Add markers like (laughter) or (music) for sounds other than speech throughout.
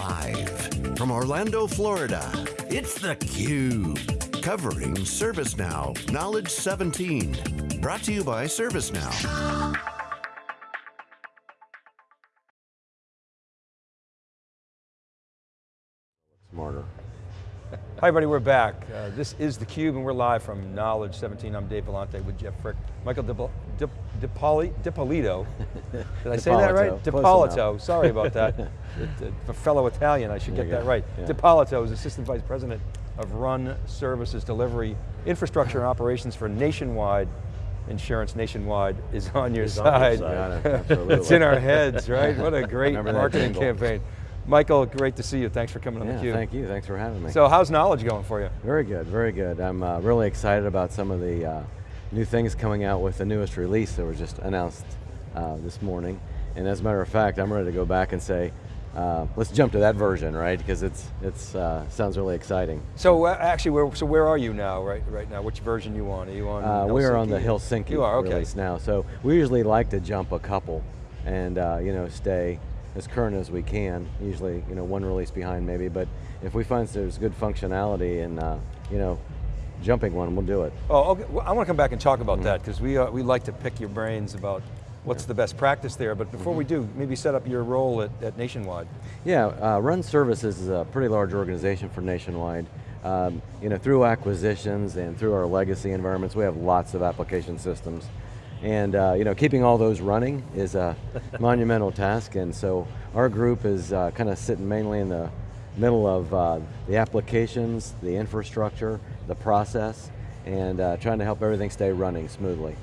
Live from Orlando, Florida, it's theCUBE. Covering ServiceNow Knowledge 17. Brought to you by ServiceNow. Smarter. Hi everybody, we're back. Uh, this is theCUBE and we're live from Knowledge 17. I'm Dave Vellante with Jeff Frick. Michael DiPolito. (laughs) Did I say that right? DiPolito, sorry about that. (laughs) A fellow Italian, I should get that right. Yeah. DiPolito is Assistant Vice President of Run Services Delivery, Infrastructure and Operations for Nationwide Insurance Nationwide is on your side. On your side. (laughs) it's in our heads, right? What a great marketing campaign. Michael, great to see you. Thanks for coming yeah, on theCUBE. thank you, thanks for having me. So how's knowledge going for you? Very good, very good. I'm uh, really excited about some of the uh, new things coming out with the newest release that was just announced uh, this morning. And as a matter of fact, I'm ready to go back and say, uh, let's jump to that version, right? Because it's it's uh, sounds really exciting. So uh, actually, where so where are you now? Right right now, which version you on? Are you on? Uh, we are on the Helsinki you are, okay. release now. So we usually like to jump a couple, and uh, you know stay as current as we can. Usually, you know, one release behind maybe. But if we find there's good functionality and uh, you know jumping one, we'll do it. Oh, okay. Well, I want to come back and talk about mm -hmm. that because we we like to pick your brains about what's the best practice there, but before mm -hmm. we do, maybe set up your role at, at Nationwide. Yeah, uh, Run Services is a pretty large organization for Nationwide. Um, you know, through acquisitions and through our legacy environments, we have lots of application systems. And uh, you know, keeping all those running is a (laughs) monumental task, and so our group is uh, kind of sitting mainly in the middle of uh, the applications, the infrastructure, the process, and uh, trying to help everything stay running smoothly.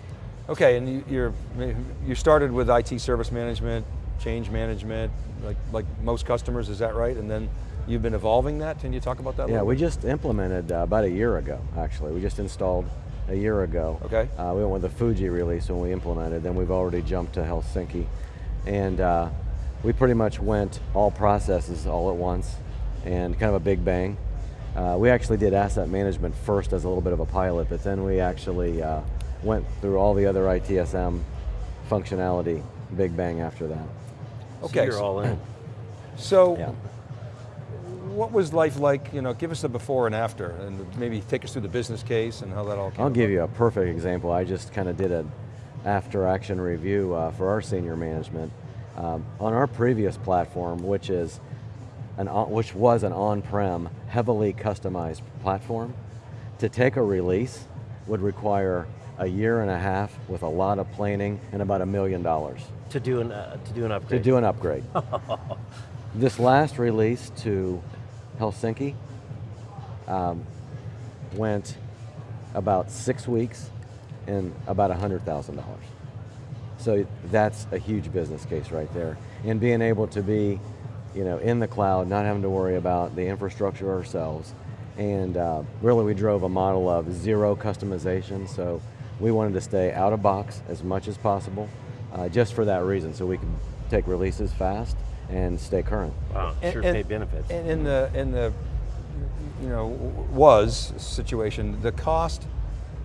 Okay, and you, you're, you started with IT service management, change management, like, like most customers, is that right? And then you've been evolving that, can you talk about that Yeah, we just implemented uh, about a year ago, actually. We just installed a year ago. Okay. Uh, we went with the Fuji release when we implemented, then we've already jumped to Helsinki. And uh, we pretty much went all processes all at once, and kind of a big bang. Uh, we actually did asset management first as a little bit of a pilot, but then we actually uh, went through all the other ITSM functionality, big bang after that. Okay. So you're all in. So, yeah. What was life like, you know, give us the before and after, and maybe take us through the business case and how that all came I'll about. give you a perfect example. I just kind of did an after action review uh, for our senior management. Um, on our previous platform, which is an, which was an on-prem, heavily customized platform, to take a release would require a year and a half with a lot of planning and about a million dollars. To do an uh, to do an upgrade. To do an upgrade. (laughs) this last release to Helsinki um, went about six weeks and about $100,000. So that's a huge business case right there. And being able to be you know, in the cloud, not having to worry about the infrastructure ourselves. And uh, really we drove a model of zero customization, so we wanted to stay out of box as much as possible, uh, just for that reason, so we could take releases fast and stay current. Wow, sure and, paid benefits. And in the, in the, you know, was situation, the cost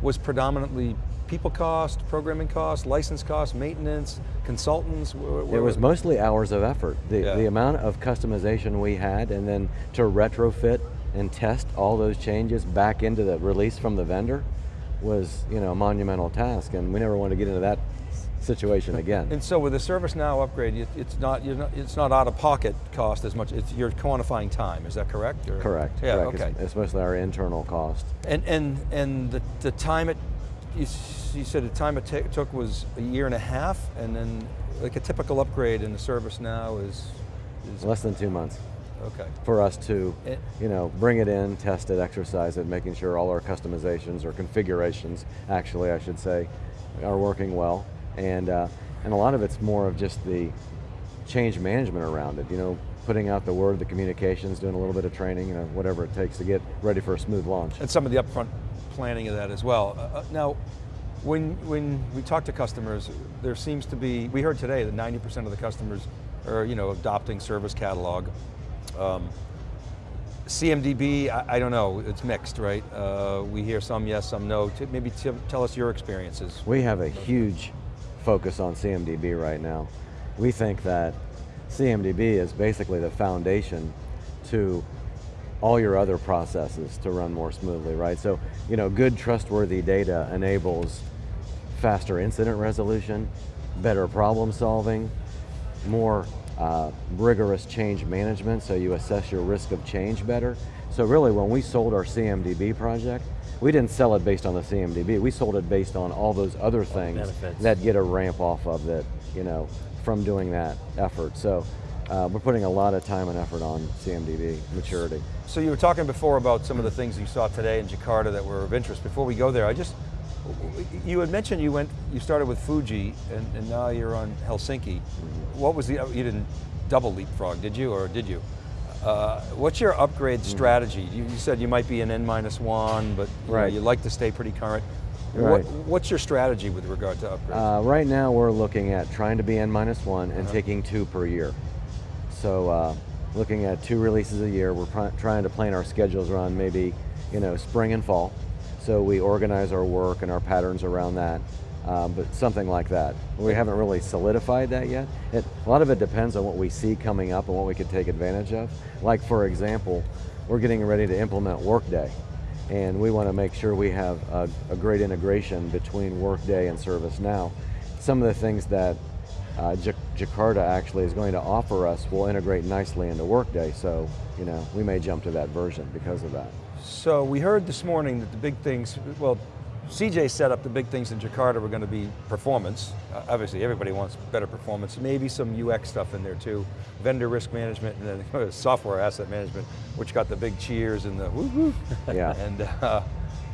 was predominantly people cost, programming cost, license cost, maintenance, consultants? It was mostly hours of effort. The, yeah. the amount of customization we had and then to retrofit and test all those changes back into the release from the vendor was you know, a monumental task, and we never wanted to get into that situation again. And so with the ServiceNow upgrade, it's not, not, it's not out of pocket cost as much, it's, you're quantifying time, is that correct? Or? Correct, yeah, correct. okay. It's, it's, mostly our internal cost. And, and, and the, the time it, you, you said the time it took was a year and a half, and then like a typical upgrade in the ServiceNow is, is less than two months. Okay. For us to, it, you know, bring it in, test it, exercise it, making sure all our customizations or configurations, actually I should say, are working well. And, uh, and a lot of it's more of just the change management around it, you know, putting out the word, the communications, doing a little bit of training, you know, whatever it takes to get ready for a smooth launch. And some of the upfront planning of that as well. Uh, uh now, when, when we talk to customers, there seems to be, we heard today that 90% of the customers are you know, adopting service catalog. Um, CMDB, I, I, don't know, it's mixed, right? Uh, we hear some yes, some no. maybe tell us your experiences. We have a huge focus on CMDB right now. We think that CMDB is basically the foundation to all your other processes to run more smoothly, right? So, you know, good trustworthy data enables faster incident resolution, better problem solving, more uh, rigorous change management, so you assess your risk of change better. So really when we sold our CMDB project, we didn't sell it based on the CMDB, we sold it based on all those other things Benefits. that get a ramp off of that, you know, from doing that effort. So uh, we're putting a lot of time and effort on CMDB maturity. So you were talking before about some of the things you saw today in Jakarta that were of interest. Before we go there, I just, you had mentioned you went, you started with Fuji and, and now you're on Helsinki. What was the, you didn't double leapfrog, did you, or did you? Uh, what's your upgrade strategy? You, you said you might be an N minus one, but you, know, you like to stay pretty current. Right. What, what's your strategy with regard to upgrades? Uh, right now we're looking at trying to be N minus one and Uh-huh. taking two per year. So uh, looking at two releases a year, we're pr- trying to plan our schedules around maybe, you know, spring and fall. So we organize our work and our patterns around that, um, but something like that. We haven't really solidified that yet. It, a lot of it depends on what we see coming up and what we could take advantage of. Like for example, we're getting ready to implement Workday and we want to make sure we have a, a great integration between Workday and ServiceNow. Some of the things that uh, Jakarta actually is going to offer us will integrate nicely into Workday, so you know we may jump to that version because of that. So we heard this morning that the big things, well, CJ set up the big things in Jakarta were going to be performance. Uh, obviously everybody wants better performance, maybe some UX stuff in there too. Vendor risk management and then (laughs) software asset management, which got the big cheers and the woo woo. Yeah. (laughs) and uh,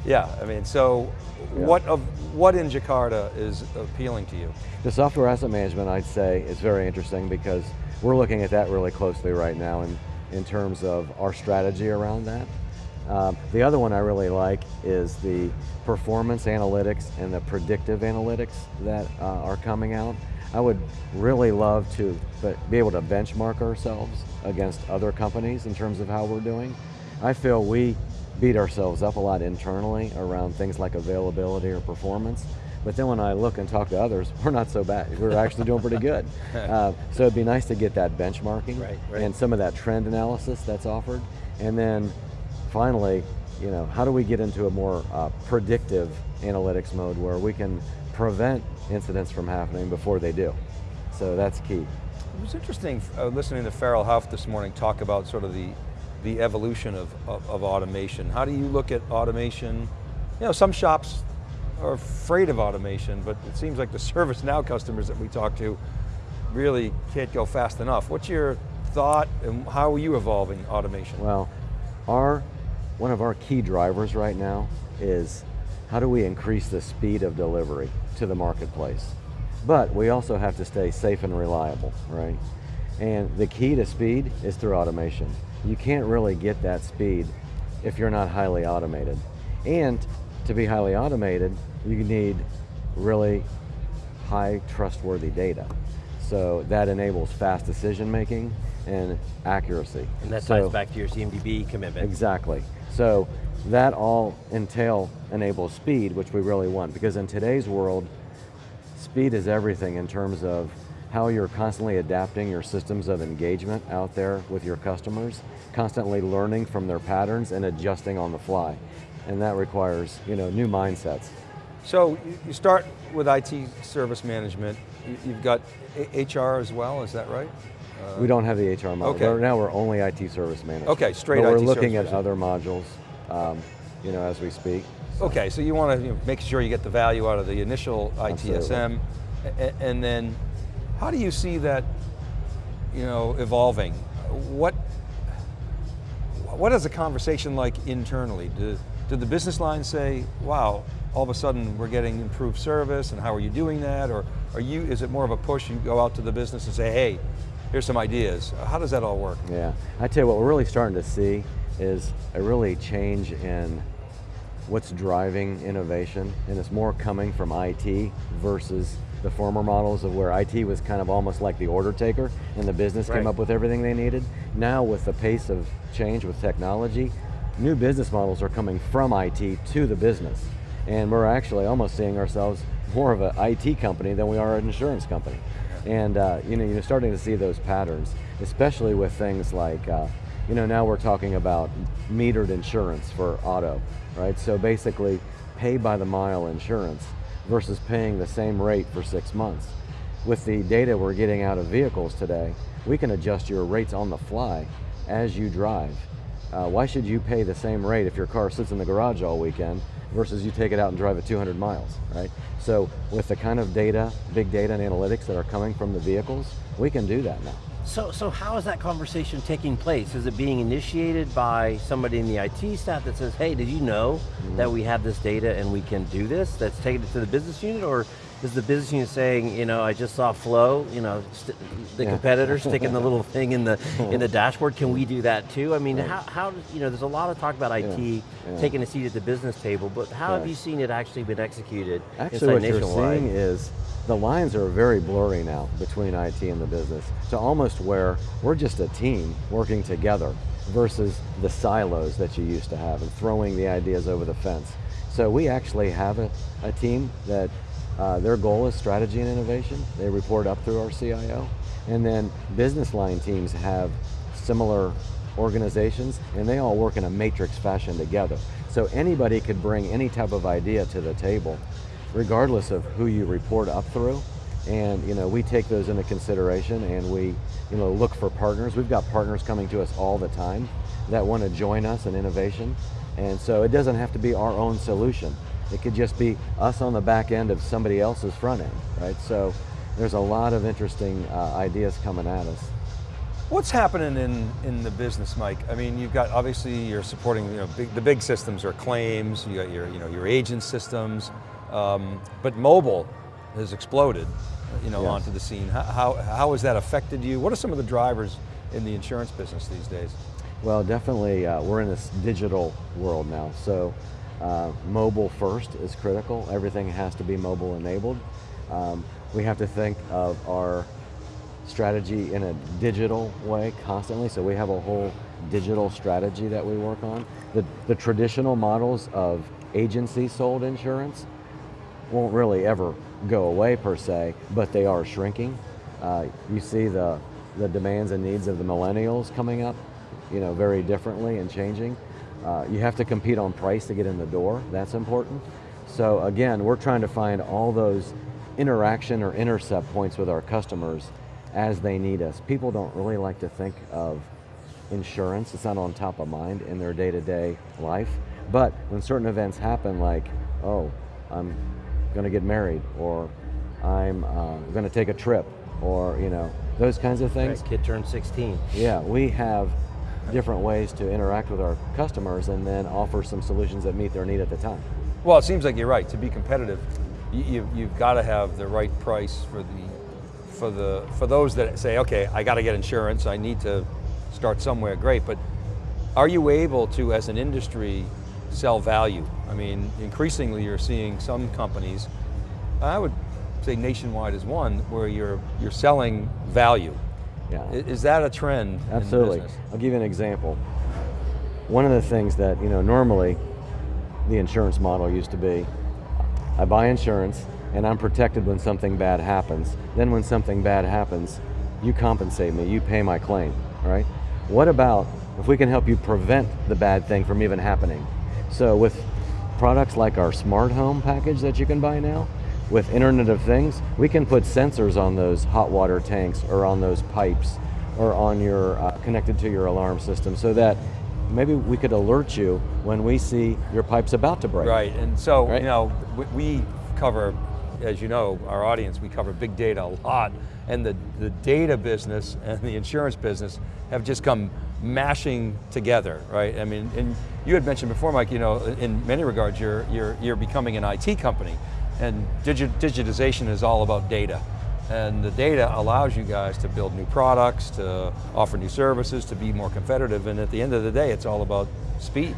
yeah, I mean, so Yeah. what of what in Jakarta is appealing to you? The software asset management, I'd say, is very interesting because we're looking at that really closely right now in, in terms of our strategy around that. Um, the other one I really like is the performance analytics and the predictive analytics that uh, are coming out. I would really love to be able to benchmark ourselves against other companies in terms of how we're doing. I feel we beat ourselves up a lot internally around things like availability or performance. But then when I look and talk to others, (laughs) we're not so bad. We're actually doing pretty good. (laughs) Uh, so it'd be nice to get that benchmarking Right, right. and some of that trend analysis that's offered. And then finally, you know, how do we get into a more uh, predictive analytics mode where we can prevent incidents from happening before they do? So that's key. It was interesting uh, listening to Farrell Hough this morning talk about sort of the, the evolution of, of, of automation. How do you look at automation? You know, some shops are afraid of automation, but it seems like the (laughs) ServiceNow customers that we talk to really can't go fast enough. What's your thought and how are you evolving automation? Well, our one of our key drivers right now is how do we increase the speed of delivery to the marketplace? But we also have to stay safe and reliable, right? And the key to speed is through automation. You can't really get that speed if you're not highly automated. And to be highly automated, you need really high trustworthy data. So that enables fast decision making and accuracy. And that So- ties back to your CMDB commitment. Exactly. So that all entail enables speed, which we really want, because in today's world, speed is everything in terms of how you're constantly adapting your systems of engagement out there with your customers, constantly learning from their patterns and adjusting on the fly. And that requires, you know, new mindsets. So you- start with IT service management. You- You've got HR as well, is that right? We don't have the HR model. okay. Right now we're only IT service management. Okay, straight but IT we're looking at other modules, um, you know, as we speak. Okay, so you want to you know, make sure you get the value out of the initial ITSM, and then how do you see that, you know, evolving? What what is the conversation like internally? Do, do the business line say, "Wow, all of a sudden we're getting improved service," and how are you doing that? Or are you? Is it more of a push? You go out to the business and say, "Hey, here's some ideas." How does that all work? Yeah, I tell you what, we're really starting to see is a really change in what's driving innovation, and it's more coming from IT versus the former models of where IT was kind of almost like the order taker, and the business Right. came up with everything they needed. Now, with the pace of change with technology, new business models are coming from IT to the business, and we're actually almost seeing ourselves more of an IT company than we are an insurance company. And uh, you know, you're starting to see those patterns, especially with things like, uh, you know, now we're talking about metered insurance for auto, right? So basically, pay by the mile insurance versus paying the same rate for six months. With the data we're getting out of vehicles today, we can adjust your rates on the fly as you drive. Uh, why should you pay the same rate if your car sits in the garage all weekend versus you take it out and drive it 200 miles, right? So with the kind of data, big data and analytics that are coming from the vehicles, we can do that now. So, so how is that conversation taking place? Is it being initiated by somebody in the IT staff that says, hey, did you know mm -hmm. that we have this data and we can do this? That's taking it to the business unit, or is the business unit saying, you know, I just saw Flo, you know, the yeah. competitor sticking the little thing in the (laughs) in the dashboard. Can we do that too? I mean, right. how, how, you know, there's a lot of talk about IT yeah. Yeah. taking a seat at the business table, but how have you seen it actually been executed Actually what you're seeing is the lines are very blurry now between IT and the business to almost where we're just a team working together versus the silos that you used to have and throwing the ideas over the fence. So we actually have a, a team that uh, their goal is strategy and innovation. They report up through our CIO. And then business line teams have similar organizations and they all work in a matrix fashion together. So anybody could bring any type of idea to the table, regardless of who you report up through. And you know, we take those into consideration and we you know, look for partners. We've got partners coming to us all the time that want to join us in innovation. And so it doesn't have to be our own solution. It could just be us on the back end of somebody else's front end, right? So there's a lot of interesting uh, ideas coming at us. What's happening in, in the business, Mike? I mean, you've got, obviously you're supporting, you know, big, the big systems are claims, you got your, you know, your agent systems, um, but mobile has exploded, you know, yes. onto the scene. How, how, how has that affected you? What are some of the drivers in the insurance business these days? Well, definitely, uh, we're in this digital world now. So uh, mobile first is critical. Everything has to be mobile enabled. Um, we have to think of our strategy in a digital way constantly, so we have a whole digital strategy that we work on. The, the traditional models of agency sold insurance won't really ever go away per se, but they are shrinking. Uh, you see the, the demands and needs of the millennials coming up you know, very differently and changing. Uh, you have to compete on price to get in the door, that's important. So again, we're trying to find all those interaction or intercept points with our customers as they need us. People don't really like to think of insurance, it's not on top of mind in their day-to-day -day life. But when certain events happen like, oh, I'm going to get married, or I'm uh, going to take a trip, or you know, those kinds of things. Right, kid turned 16. Yeah, we have different ways to interact with our customers and then offer some solutions that meet their need at the time. Well, it seems like you're right. To be competitive, you, you've got to have the right price for the, for the, for those that say, okay, I got to get insurance, I need to start somewhere, great, but are you able to, as an industry, sell value? I mean, increasingly you're seeing some companies, I would say nationwide is one, where you're, you're selling value. Yeah. Is that a trend Absolutely. I'll give you an example. One of the things that, you know, normally the insurance model used to be, I buy insurance and I'm protected when something bad happens. Then when something bad happens, you compensate me, you pay my claim, right? What about if we can help you prevent the bad thing from even happening? So with products like our smart home package that you can buy now, with Internet of Things, we can put sensors on those hot water tanks or on those pipes or on your, uh, connected to your alarm system so that maybe we could alert you when we see your pipe's about to break. Right, and so, right? you know, we cover, as you know, our audience, we cover big data a lot, and the, the data business and the insurance business have just come mashing together, right? I mean, and you had mentioned before, Mike, you know, in many regards, you're, you're, you're becoming an IT company. And digi digitization is all about data. And the data allows you guys to build new products, to offer new services, to be more competitive, and at the end of the day, it's all about speed.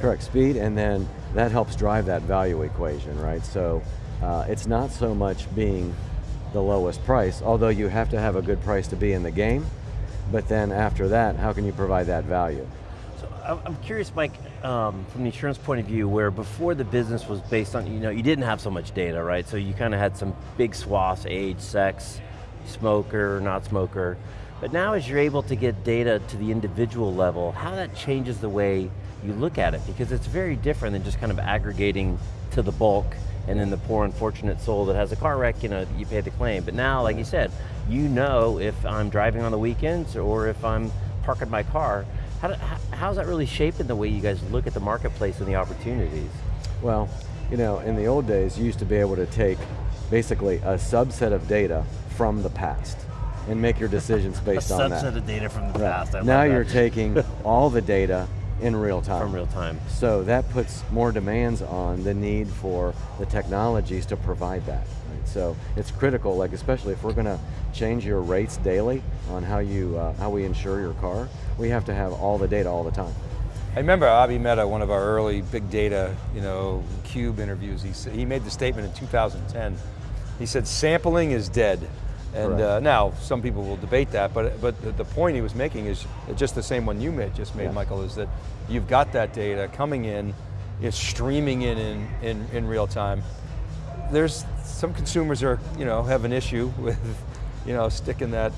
Correct, speed, and then that helps drive that value equation, right? So uh, it's not so much being the lowest price, although you have to have a good price to be in the game, but then after that, how can you provide that value? I'm curious, Mike, um, from the insurance point of view, where before the business was based on, you know, you didn't have so much data, right? So you kind of had some big swaths, age, sex, smoker, not smoker. But now as you're able to get data to the individual level, how that changes the way you look at it, because it's very different than just kind of aggregating to the bulk and then the poor unfortunate soul that has a car wreck, you know, you pay the claim. But now, like you said, you know if I'm driving on the weekends or if I'm parking my car, how how's that really shaping the way you guys look at the marketplace and the opportunities? Well, you know, in the old days, you used to be able to take basically a subset of data from the past and make your decisions (laughs) based on that. A subset of data from the Right. past. I now you're taking (laughs) all the data in real time. from real time. So that puts more demands on the need for the technologies to provide that. Right? So it's critical, like especially if we're going to change your rates daily on how you uh, how we insure your car, we have to have all the data all the time. I remember Abhi Mehta, one of our early big data, you know, Cube interviews, he, sa- he made the statement in 2010. He said, sampling is dead. And uh, now, some people will debate that, but, but the, the point he was making is just the same one you made, just made, Yes. Michael, is that you've got that data coming in, it's streaming in in, in, in real time. There's, some consumers are, you know, have an issue (laughs) with, you know, sticking that,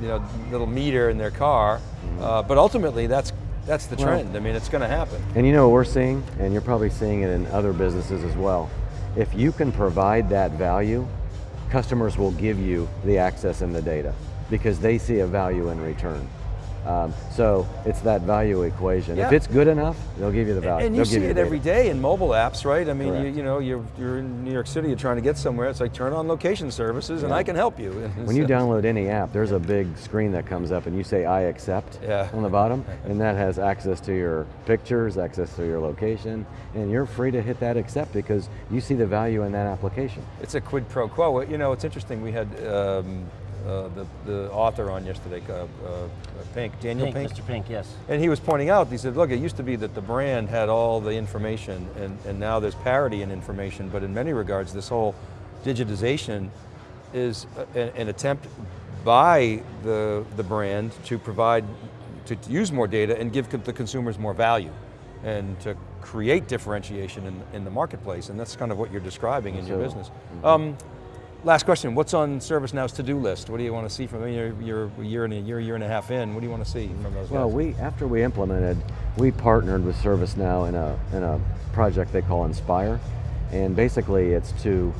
you know, little meter in their car, uh, but ultimately that's, that's the Well- trend. I mean, it's going to happen. And you know what we're seeing, and you're probably seeing it in other businesses as well. If you can provide that value, customers will give you the access and the data because they see a value in return. Um, so it's that value equation. If it's good enough, they'll give you the value. And you They'll see it every day in mobile apps, right? I mean, you, you know, you're, you're in New York City, you're trying to get somewhere, it's like turn on location services and I can help you. (laughs) When you download any app, there's a big screen that comes up and you say I accept Yeah. on the bottom, (laughs) and that has access to your pictures, access to your location, and you're free to hit that accept because you see the value in that application. It's a quid pro quo. You know, it's interesting, we had um, uh, the, the author on yesterday, uh, uh, Pink, Daniel Pink, Pink. Mr. Pink, yes. And he was pointing out, he said, look, it used to be that the brand had all the information and, and now there's parity in information, but in many regards, this whole digitization is an, an attempt by the, the brand to provide, to use more data and give the consumers more value and to create differentiation in, in the marketplace, and that's kind of what you're describing in your business. Um, last question, what's on ServiceNow's to-do list? What do you want to see from, you're a year and a year, year and a half in, what do you want to see from those Well, guys? we after we implemented, we partnered with ServiceNow in a in a project they call Inspire, and basically it's to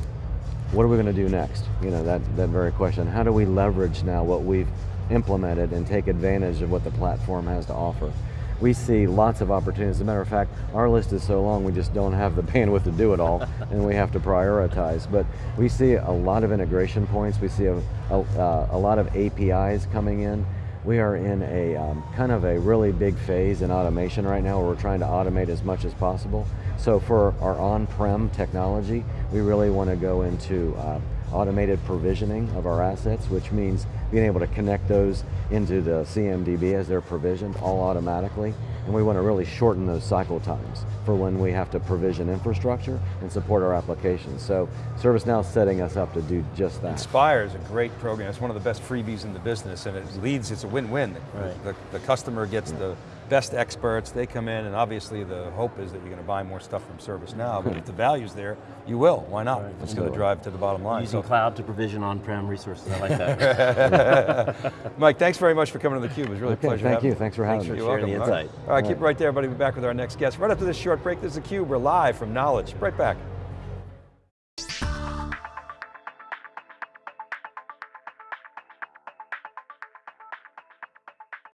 what are we going to do next? You know that that very question. How do we leverage now what we've implemented and take advantage of what the platform has to offer? We see lots of opportunities. As a matter of fact, our list is so long we just don't have the (laughs) bandwidth to do it all, (laughs) and we have to prioritize. But we see a lot of integration points. We see a, a, uh, a lot of APIs coming in. We are in a um, kind of a really big phase in automation right now where we're trying to automate as much as possible. So for our on-prem technology, we really want to go into uh, automated provisioning of our assets, which means being able to connect those into the CMDB as they're provisioned all automatically. And we want to really shorten those cycle times for when we have to provision infrastructure and support our applications. So ServiceNow is setting us up to do just that. Inspire is a great program. It's one of the best freebies in the business and it leads, it's a win-win. Right. The, the customer gets the best experts, they come in and obviously the hope is that you're going to buy more stuff from ServiceNow, but if the value's there, you will, why not? It's going to drive to the bottom line. Using So- cloud to provision on-prem resources, I like that. (laughs) Mike, thanks very much for coming to theCUBE. It was really Okay, a pleasure thank you. Thanks for having You're me. sharing the welcome. All right. All right, keep it right. right there, everybody. We'll be back with our next guest. Right after this short break, this is theCUBE. We're live from Knowledge. Right back.